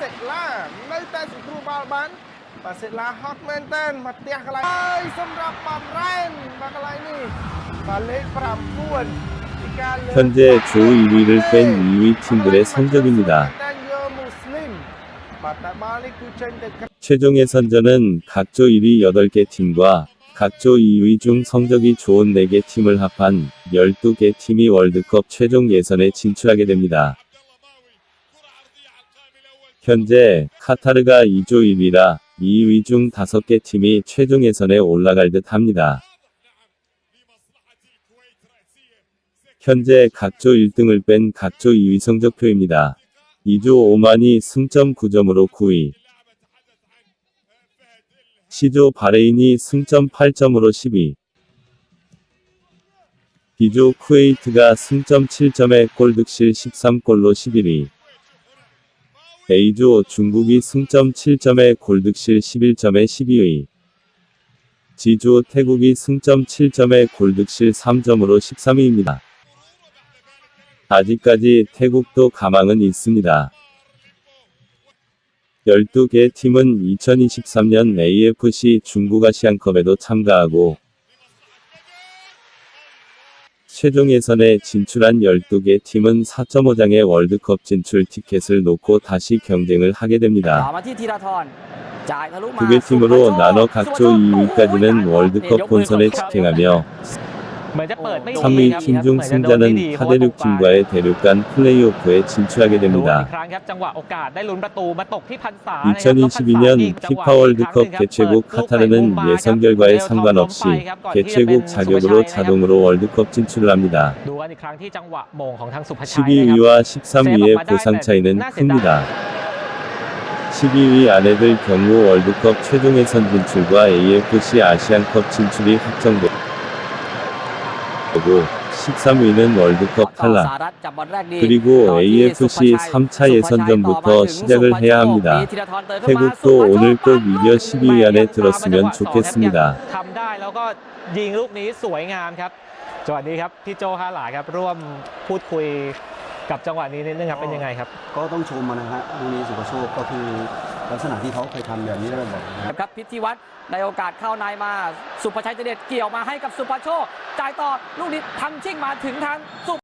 សេកឡានៅតែសង្គ្រោះបាល់បានបាទសេកឡាហត់មែនតើមកផ្ទះកន្លែងហើយសម្រាប់បំរ៉ែនបាទកន្លែងនេះបាទលេខ9ពីការលើក 현재 조 1위를 뺀 2위 팀들의 성적입니다. តែយកមូស្លីមបាទតែបាល់នេះគឺចេញទៅក្រៅ 최종 예선전은 각조 1위 8개 팀과 각조 2위 중 성적이 좋은 4개 팀을 합한 12개 팀이 월드컵 최종 예선에 진출하게 됩니다. 현재 카타르가 2조 1위라 2위 중 5개 팀이 최종 예선에 올라갈 듯 합니다. 현재 각조 1등을 뺀 각조 2위 성적표입니다. 2조 오만이 승점 9점으로 9위, C조 바레인이 승점 8점으로 10위. B조 쿠웨이트가 승점 7점에 골득실 13골로 11위. A조 중국이 승점 7점에 골득실 11점에 12위. G조 태국이 승점 7점에 골득실 3점으로 13위입니다. 아직까지 태국도 가망은 있습니다. 12개 팀은 2023년 AFC 중국 아시안컵에도 참가하고 최종 예선에 진출한 12개 팀은 4.5장의 월드컵 진출 티켓을 놓고 다시 경쟁을 하게 됩니다. 두 개 팀으로 나눠 각조 2위까지는 월드컵 본선에 직행하며 3위 김종승자는 파데륙 팀과의 대륙간 플레이오프에 진출하게 됩니다. 2022년 피파월드컵 개최국 카타르는 예선 결과에 상관없이 개최국 자격으로 자동으로 월드컵 진출을 합니다. 12위와 13위의 보상 차이는 큽니다. 12위 아내들 경우 월드컵 최종예선 진출과 AFC 아시안컵 진출이 확정됩니다. 되고 13위는 월드컵 ต่อส 탈락. หรัฐจับบอลแรกดี 그리고 ต่อที่ AFC 3차 예선전부터 시작을 해야 합니다. มีธีรทรเติมเข้ามา 태국도 오늘 꼭 이겨 10위 안에 들었으면 좋겠습니다. ทำได้แล้วก็ยิงลูกนี้สวยงามครับจังหวะนี้ครับพี่โจฮาหลาครับร่วมพูดคุยกับจังหวะนี้นิดนึงครับเป็นยังไงครับ ก็ต้องชมมันนะฮะลูกนี้สุภโชคก็คือ ลักษณะที่เขาเคยทำแบบนี้ได้บ่อยๆนะครับพิธีวัตรในโอกาสเข้าในมา สุภชัยเจเดชเกี่ยวมาให้กับสุภโชคจ่ายต่อลูกนี้ทำชิ่งมาถึงทางสุ